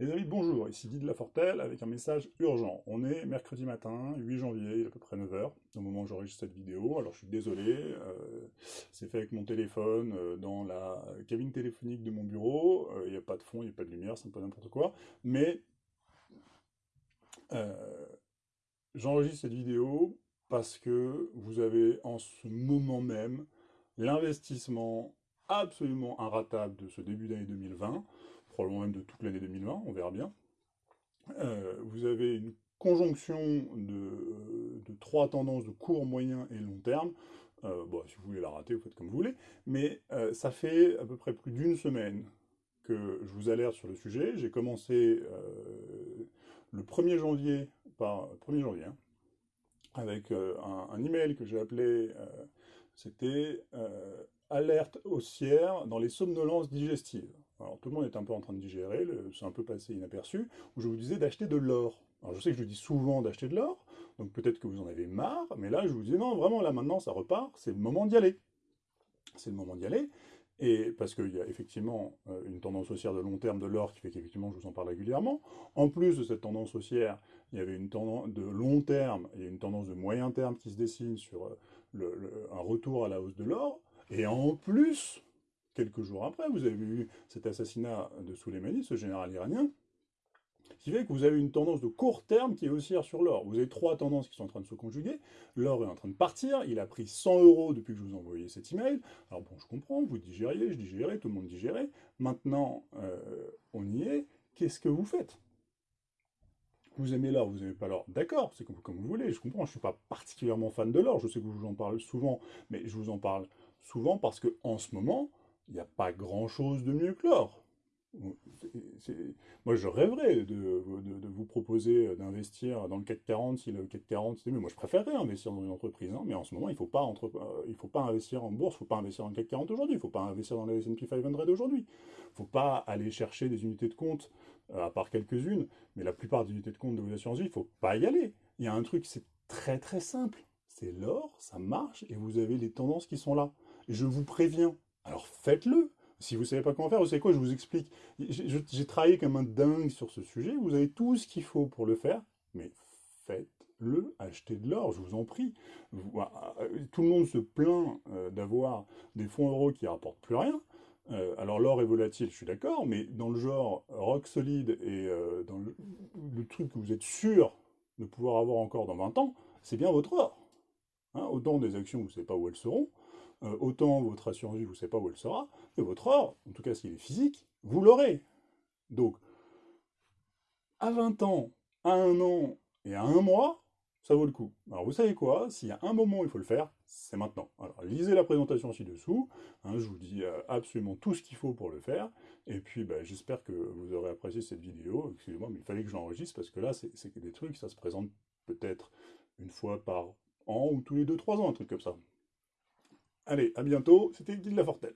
Les amis, bonjour, ici Guy de Lafortelle avec un message urgent. On est mercredi matin, 8 janvier, à peu près 9h, au moment où j'enregistre cette vidéo. Alors je suis désolé, euh, c'est fait avec mon téléphone euh, dans la cabine téléphonique de mon bureau. Euh, il n'y a pas de fond, il n'y a pas de lumière, c'est un peu n'importe quoi. Mais j'enregistre cette vidéo parce que vous avez en ce moment même l'investissement absolument inratable de ce début d'année 2020 probablement même de toute l'année 2020, on verra bien. Euh, vous avez une conjonction de, trois tendances de court, moyen et long terme. Euh, bon, si vous voulez la rater, vous faites comme vous voulez. Mais euh, ça fait à peu près plus d'une semaine que je vous alerte sur le sujet. J'ai commencé le 1er janvier, par 1er janvier, hein, avec un, un, email que j'ai appelé, c'était alerte haussière dans les somnolences digestives. Alors tout le monde est un peu en train de digérer, c'est un peu passé inaperçu, où je vous disais d'acheter de l'or. Alors je sais que je dis souvent d'acheter de l'or, donc peut-être que vous en avez marre, mais là je vous disais non, vraiment là maintenant ça repart, c'est le moment d'y aller. C'est le moment d'y aller, et parce qu'il y a effectivement euh, une tendance haussière de long terme de l'or qui fait qu'effectivement je vous en parle régulièrement. En plus de cette tendance haussière, il y avait une tendance de long terme et une tendance de moyen terme qui se dessine sur euh, un retour à la hausse de l'or. Et en plus, quelques jours après, vous avez eu cet assassinat de Soleimani, ce général iranien, qui fait que vous avez une tendance de court terme qui est haussière sur l'or. Vous avez trois tendances qui sont en train de se conjuguer. L'or est en train de partir, il a pris 100 euros depuis que je vous ai envoyé cet email. Alors bon, je comprends, vous digériez, je digérais, tout le monde digérait. Maintenant, euh, on y est. Qu'est-ce que vous faites? Vous aimez l'or, vous n'aimez pas l'or, d'accord, c'est comme, vous voulez, je comprends, je ne suis pas particulièrement fan de l'or, je sais que vous en parle souvent, mais je vous en parle souvent parce que en ce moment, il n'y a pas grand-chose de mieux que l'or. Moi, je rêverais de, vous proposer d'investir dans le CAC 40 si le CAC 40 c'était mieux. Moi, je préférerais investir dans une entreprise, hein, mais en ce moment, il ne faut, pas euh, faut pas investir en bourse, il ne faut pas investir dans le CAC 40 aujourd'hui, il ne faut pas investir dans le S&P 500 aujourd'hui. Il ne faut pas aller chercher des unités de compte, euh, à part quelques-unes, mais la plupart des unités de compte de vos assurances vie, il ne faut pas y aller. Il y a un truc, c'est très très simple. C'est l'or, ça marche, et vous avez les tendances qui sont là. Je vous préviens, alors faites-le. Si vous ne savez pas comment faire, vous savez quoi, je vous explique. J'ai travaillé comme un dingue sur ce sujet, vous avez tout ce qu'il faut pour le faire, mais faites-le, achetez de l'or, je vous en prie. Ah, euh, tout le monde se plaint euh, d'avoir des fonds euros qui ne rapportent plus rien. Euh, alors l'or est volatile, je suis d'accord, mais dans le genre rock solide et dans le, le, truc que vous êtes sûr de pouvoir avoir encore dans 20 ans, c'est bien votre or. Hein, autant des actions, vous ne savez pas où elles seront, euh, autant votre assurance vie, vous ne savez pas où elle sera, et votre or, en tout cas s'il est physique, vous l'aurez. Donc, à 20 ans, à un an et à un mois, ça vaut le coup. Alors vous savez quoi? S'il y a un moment où il faut le faire, c'est maintenant. Alors lisez la présentation ci-dessous, hein, je vous dis euh, absolument tout ce qu'il faut pour le faire, et puis bah, j'espère que vous aurez apprécié cette vidéo, excusez-moi, mais il fallait que je l'enregistre, parce que là, c'est des trucs, ça se présente peut-être une fois par an, ou tous les 2-3 ans, un truc comme ça. Allez, à bientôt, c'était Guy Lafortelle.